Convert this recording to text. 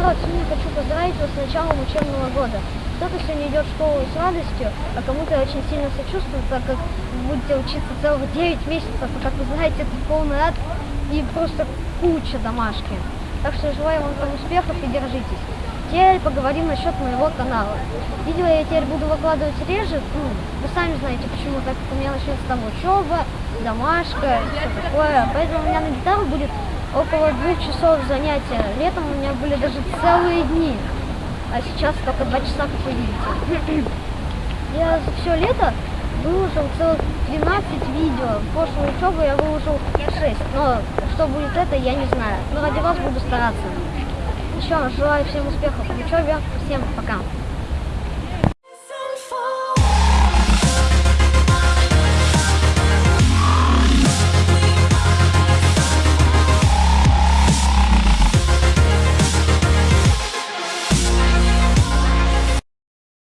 народ, сегодня хочу поздравить вас с началом учебного года. Кто-то сегодня идет в школу с радостью, а кому-то очень сильно сочувствую, так как будете учиться целых 9 месяцев, а как вы знаете, это полный ад и просто куча домашки. Так что желаю вам там успехов и держитесь. Теперь поговорим насчет моего канала. Видео я теперь буду выкладывать реже, ну, вы сами знаете, почему, так как у меня начнется там учеба, домашка, все такое. Поэтому у меня на гитару будет около двух часов занятия. Летом у меня были даже целые дни. А сейчас только два часа, как вы видите. Я все лето выложил целых 12 видео. Прошлую учебу я выложил 6. Но что будет это, я не знаю. Но ради вас буду стараться. Еще желаю всем успехов в учебе. Всем пока.